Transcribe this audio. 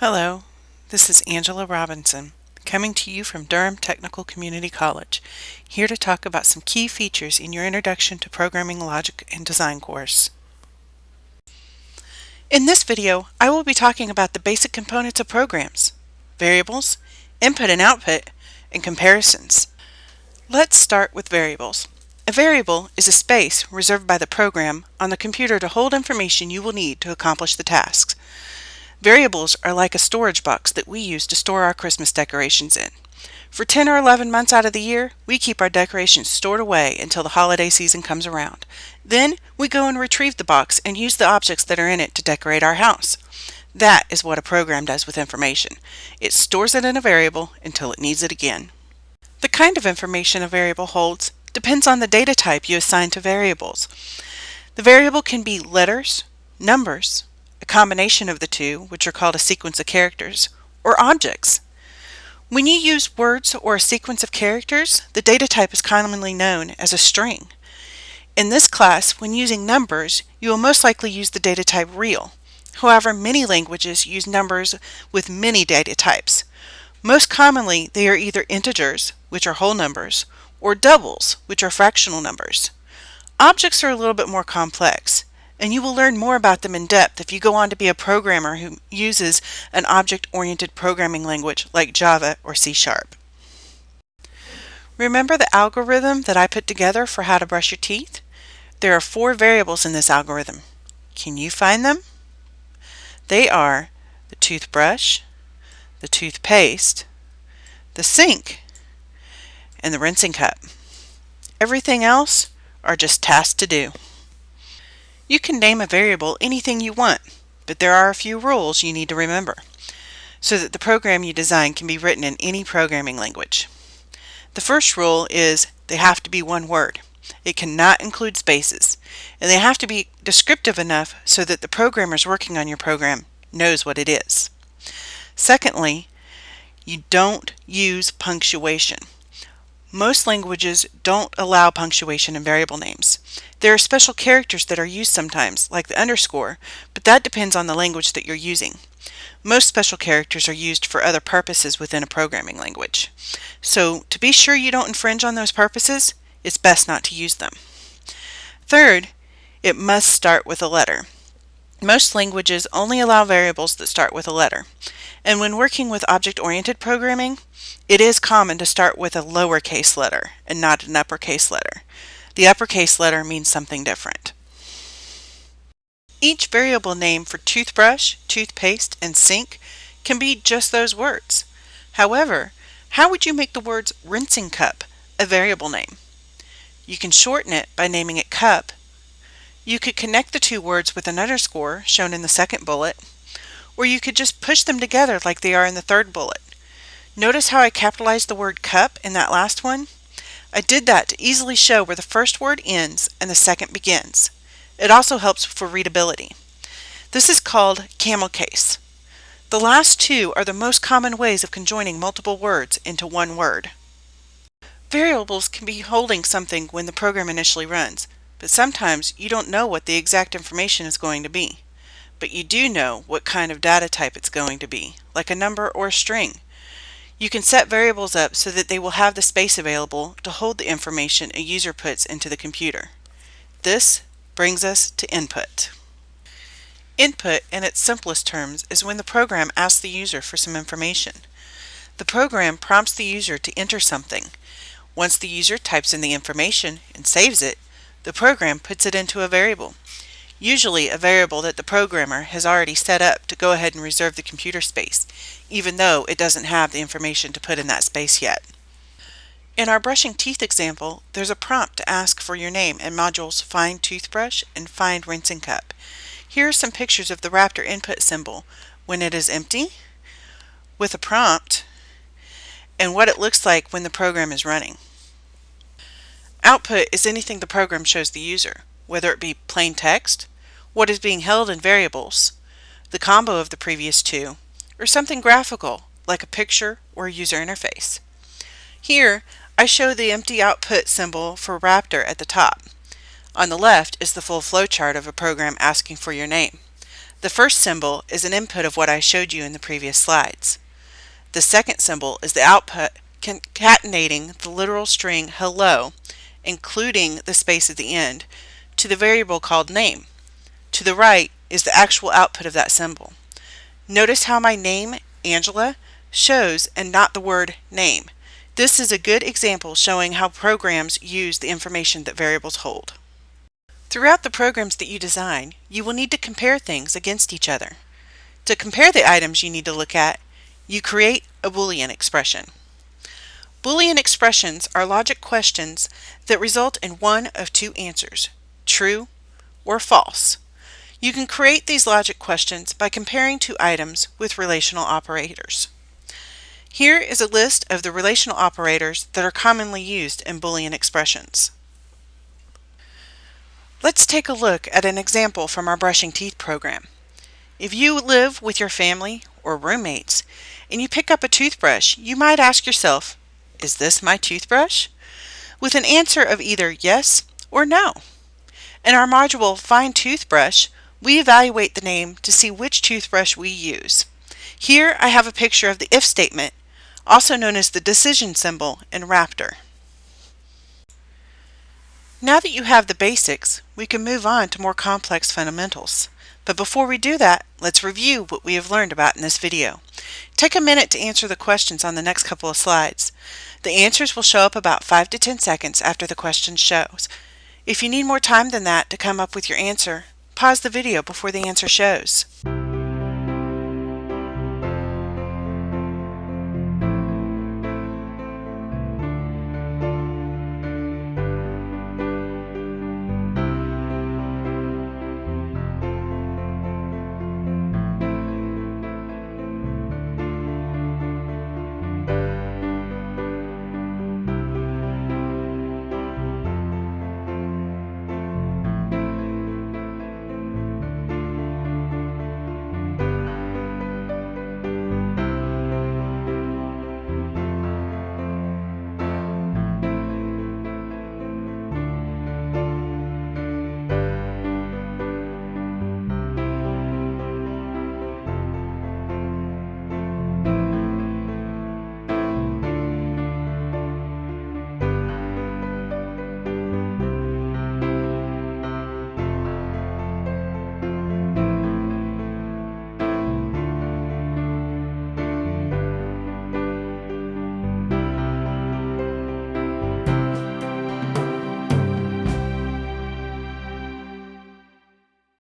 Hello, this is Angela Robinson, coming to you from Durham Technical Community College, here to talk about some key features in your Introduction to Programming Logic and Design course. In this video, I will be talking about the basic components of programs, variables, input and output, and comparisons. Let's start with variables. A variable is a space reserved by the program on the computer to hold information you will need to accomplish the tasks. Variables are like a storage box that we use to store our Christmas decorations in. For 10 or 11 months out of the year, we keep our decorations stored away until the holiday season comes around. Then, we go and retrieve the box and use the objects that are in it to decorate our house. That is what a program does with information. It stores it in a variable until it needs it again. The kind of information a variable holds depends on the data type you assign to variables. The variable can be letters, numbers, a combination of the two, which are called a sequence of characters, or objects. When you use words or a sequence of characters, the data type is commonly known as a string. In this class, when using numbers, you will most likely use the data type real. However, many languages use numbers with many data types. Most commonly, they are either integers, which are whole numbers, or doubles, which are fractional numbers. Objects are a little bit more complex and you will learn more about them in depth if you go on to be a programmer who uses an object-oriented programming language like Java or C Sharp. Remember the algorithm that I put together for how to brush your teeth? There are four variables in this algorithm. Can you find them? They are the toothbrush, the toothpaste, the sink, and the rinsing cup. Everything else are just tasks to do. You can name a variable anything you want, but there are a few rules you need to remember so that the program you design can be written in any programming language. The first rule is they have to be one word. It cannot include spaces, and they have to be descriptive enough so that the programmers working on your program knows what it is. Secondly, you don't use punctuation. Most languages don't allow punctuation in variable names. There are special characters that are used sometimes, like the underscore, but that depends on the language that you're using. Most special characters are used for other purposes within a programming language. So to be sure you don't infringe on those purposes, it's best not to use them. Third, it must start with a letter. Most languages only allow variables that start with a letter. And when working with object-oriented programming, it is common to start with a lowercase letter and not an uppercase letter. The uppercase letter means something different. Each variable name for toothbrush, toothpaste, and sink can be just those words. However, how would you make the words rinsing cup a variable name? You can shorten it by naming it cup. You could connect the two words with an underscore shown in the second bullet, or you could just push them together like they are in the third bullet. Notice how I capitalized the word cup in that last one? I did that to easily show where the first word ends and the second begins. It also helps for readability. This is called camel case. The last two are the most common ways of conjoining multiple words into one word. Variables can be holding something when the program initially runs, but sometimes you don't know what the exact information is going to be but you do know what kind of data type it's going to be, like a number or a string. You can set variables up so that they will have the space available to hold the information a user puts into the computer. This brings us to input. Input, in its simplest terms, is when the program asks the user for some information. The program prompts the user to enter something. Once the user types in the information and saves it, the program puts it into a variable usually a variable that the programmer has already set up to go ahead and reserve the computer space, even though it doesn't have the information to put in that space yet. In our brushing teeth example, there's a prompt to ask for your name in modules Find Toothbrush and Find Rinsing Cup. Here are some pictures of the Raptor input symbol when it is empty, with a prompt, and what it looks like when the program is running. Output is anything the program shows the user whether it be plain text, what is being held in variables, the combo of the previous two, or something graphical like a picture or a user interface. Here, I show the empty output symbol for Raptor at the top. On the left is the full flowchart of a program asking for your name. The first symbol is an input of what I showed you in the previous slides. The second symbol is the output concatenating the literal string hello, including the space at the end, to the variable called name. To the right is the actual output of that symbol. Notice how my name, Angela, shows and not the word name. This is a good example showing how programs use the information that variables hold. Throughout the programs that you design, you will need to compare things against each other. To compare the items you need to look at, you create a Boolean expression. Boolean expressions are logic questions that result in one of two answers, true or false. You can create these logic questions by comparing two items with relational operators. Here is a list of the relational operators that are commonly used in Boolean expressions. Let's take a look at an example from our brushing teeth program. If you live with your family or roommates and you pick up a toothbrush, you might ask yourself, is this my toothbrush? With an answer of either yes or no. In our module Find Toothbrush, we evaluate the name to see which toothbrush we use. Here I have a picture of the if statement also known as the decision symbol in Raptor. Now that you have the basics, we can move on to more complex fundamentals. But before we do that, let's review what we have learned about in this video. Take a minute to answer the questions on the next couple of slides. The answers will show up about 5 to 10 seconds after the question shows. If you need more time than that to come up with your answer, pause the video before the answer shows.